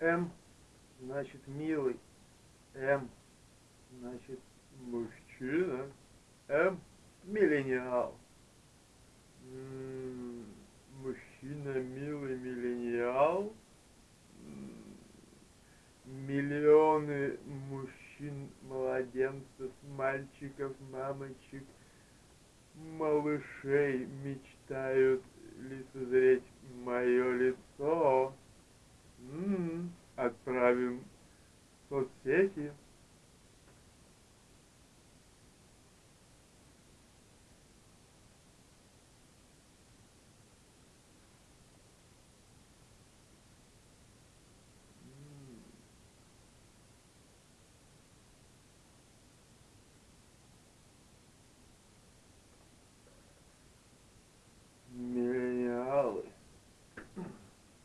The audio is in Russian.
М, значит, милый. М, значит, мужчина. М, миллениал. Мужчина, милый миллениал. Миллионы мужчин, младенцев, мальчиков, мамочек, малышей мечтают лицезреть мое. Чехии.